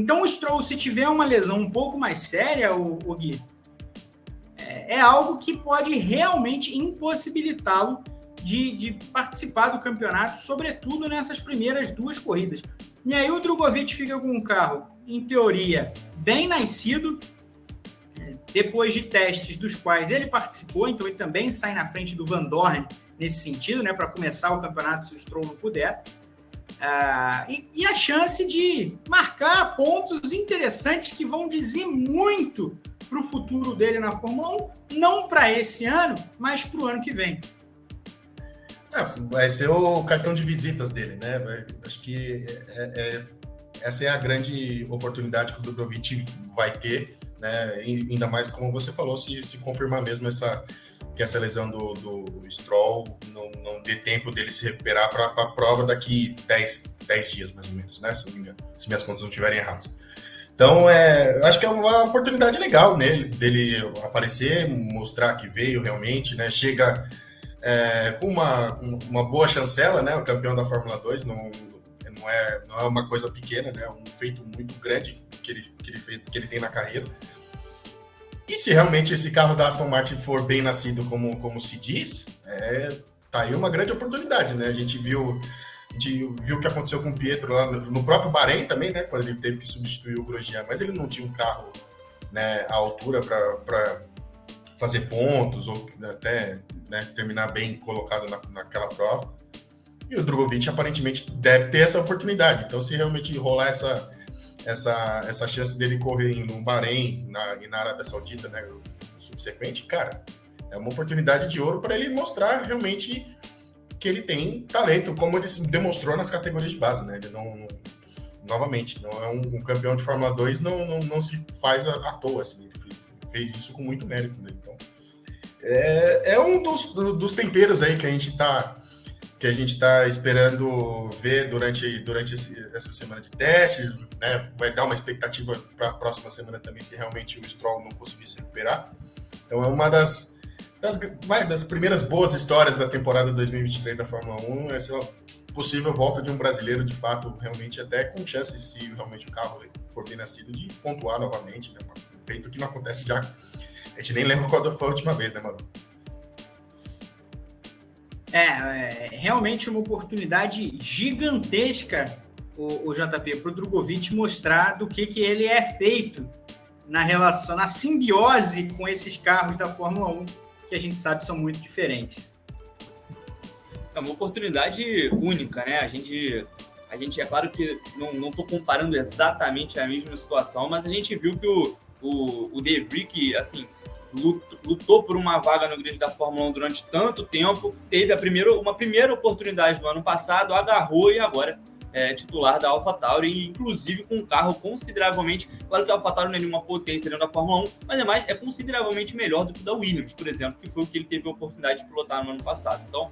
Então o Stroll, se tiver uma lesão um pouco mais séria, o, o Gui, é, é algo que pode realmente impossibilitá-lo de, de, participar do campeonato, sobretudo nessas primeiras duas corridas. E aí o Drogovic fica com um carro, em teoria, bem nascido, depois de testes dos quais ele participou, então ele também sai na frente do Van Dorn nesse sentido, né, para começar o campeonato se o Stroll não puder. Uh, e, e, a chance de marcar pontos interessantes que vão dizer muito para o futuro dele na Fórmula 1, não para esse ano, mas para o ano que vem. É, vai ser o cartão de visitas dele, né? Vai, acho que é, é, é essa é a grande oportunidade que o Dubrovich vai ter né? E ainda mais como você falou, se, se confirmar mesmo essa que essa lesão do, do Stroll não, não dê tempo dele se recuperar para a prova daqui 10, 10 dias, mais ou menos, né? Se não me engano, se minhas contas não estiverem erradas. Então, é, acho que é uma oportunidade legal nele, dele aparecer, mostrar que veio realmente, né? Chega é, com uma, uma boa chancela, né? O campeão da Fórmula 2 não, não, é, não é uma coisa pequena, né? Um feito muito grande que ele, que ele, fez, que ele tem na carreira. E se realmente esse carro da Aston Martin for bem nascido, como, como se diz, é, tá aí uma grande oportunidade, né? A gente viu, gente viu o que aconteceu com o Pietro lá no, no próprio Bahrein também, né? Quando ele teve que substituir o Grosjean, mas ele não tinha um carro né, à altura para fazer pontos ou até né, terminar bem colocado na, naquela prova. E o Drogovic aparentemente deve ter essa oportunidade. Então, se realmente rolar essa, essa, essa chance dele correr no Bahrein na, e na Arábia Saudita, né, subsequente, cara, é uma oportunidade de ouro para ele mostrar realmente que ele tem talento, como ele demonstrou nas categorias de base, né? Ele não, não novamente, não é um, um, campeão de Fórmula 2, não, não, não se faz à, à toa, assim, ele fez isso com muito mérito, né? Então, é, é um dos, dos temperos aí que a gente está que a gente está esperando ver durante, durante esse, essa semana de testes, né? Vai dar uma expectativa para a próxima semana também, se realmente o Stroll não conseguir se recuperar. Então é uma das, das, vai, das primeiras boas histórias da temporada 2023 da Fórmula 1, essa possível volta de um brasileiro, de fato, realmente até com chances, se realmente o carro for bem nascido, de pontuar novamente, né? Feito que não acontece já. A gente nem lembra qual foi a última vez, né, Manu? É, é realmente uma oportunidade gigantesca, o, o JP, para o Drogovic mostrar do que, que ele é feito na relação, na simbiose com esses carros da Fórmula 1, que a gente sabe são muito diferentes. É uma oportunidade única, né? A gente, a gente é claro que não estou comparando exatamente a mesma situação, mas a gente viu que o, o, o De Vries, assim, lutou por uma vaga no grid da Fórmula 1 durante tanto tempo, teve a primeira, uma primeira oportunidade no ano passado, agarrou e agora é titular da AlphaTauri, inclusive com um carro consideravelmente, claro que a AlphaTauri não é nenhuma potência dentro da Fórmula 1, mas é, mais, é consideravelmente melhor do que o da Williams, por exemplo, que foi o que ele teve a oportunidade de pilotar no ano passado. Então,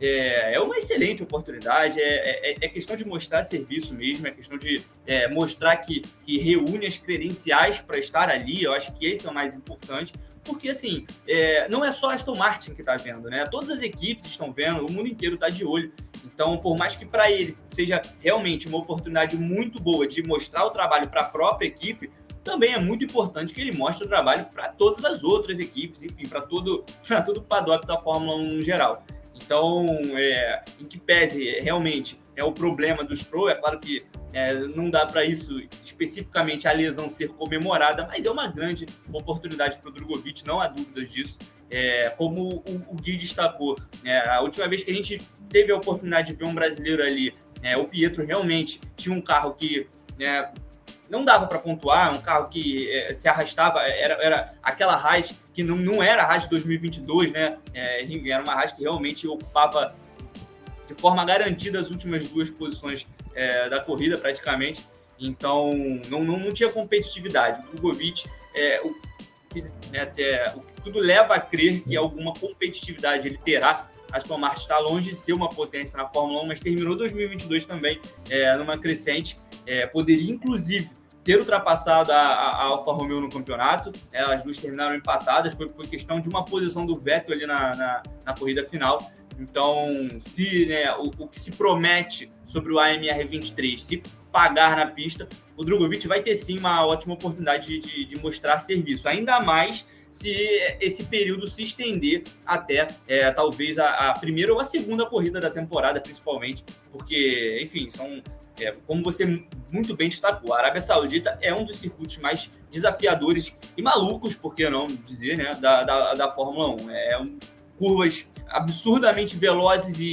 é, é uma excelente oportunidade, é, é, é, questão de mostrar serviço mesmo, é questão de é, mostrar que, que reúne as credenciais para estar ali, eu acho que esse é o mais importante, porque assim, é, não é só Aston Martin que está vendo, né? Todas as equipes estão vendo, o mundo inteiro está de olho. Então, por mais que para ele seja realmente uma oportunidade muito boa de mostrar o trabalho para a própria equipe, também é muito importante que ele mostre o trabalho para todas as outras equipes, enfim, para todo, todo o paddock da Fórmula 1 no geral. Então, é, em que pese realmente é o problema do Stroll, é claro que é, não dá para isso especificamente a lesão ser comemorada, mas é uma grande oportunidade para o Drogovic, não há dúvidas disso. É, como o, o, Gui destacou, é, a última vez que a gente teve a oportunidade de ver um brasileiro ali, é, o Pietro realmente tinha um carro que é, não dava para pontuar, um carro que é, se arrastava, era, era aquela Haas que não, não era a Haas de 2022, né? era uma Haas que realmente ocupava de forma garantida as últimas duas posições é, da corrida, praticamente. Então, não, não, não tinha competitividade. O Drogovic, é, o, que, né, até, o que tudo leva a crer que alguma competitividade ele terá. Aston Martin está longe de ser uma potência na Fórmula 1, mas terminou 2022 também é, numa crescente. É, poderia, inclusive, ter ultrapassado a, a, Alfa Romeo no campeonato. É, as duas terminaram empatadas. Foi, foi questão de uma posição do Vettel ali na, na, na corrida final. Então, se né, o, o, que se promete sobre o AMR 23 se pagar na pista, o Drogovic vai ter sim uma ótima oportunidade de, de mostrar serviço. Ainda mais se esse período se estender até é, talvez a, a, primeira ou a segunda corrida da temporada, principalmente, porque, enfim, são. É, como você muito bem destacou, a Arábia Saudita é um dos circuitos mais desafiadores e malucos, por que não dizer, né, da, da, da Fórmula 1. É um, curvas absurdamente velozes e,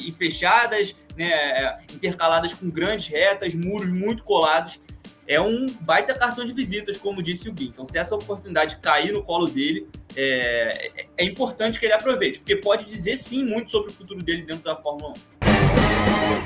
e, e fechadas, né, intercaladas com grandes retas, muros muito colados é um baita cartão de visitas, como disse o Gui. Então, se essa oportunidade cair no colo dele, é, é importante que ele aproveite, porque pode dizer sim muito sobre o futuro dele dentro da Fórmula 1.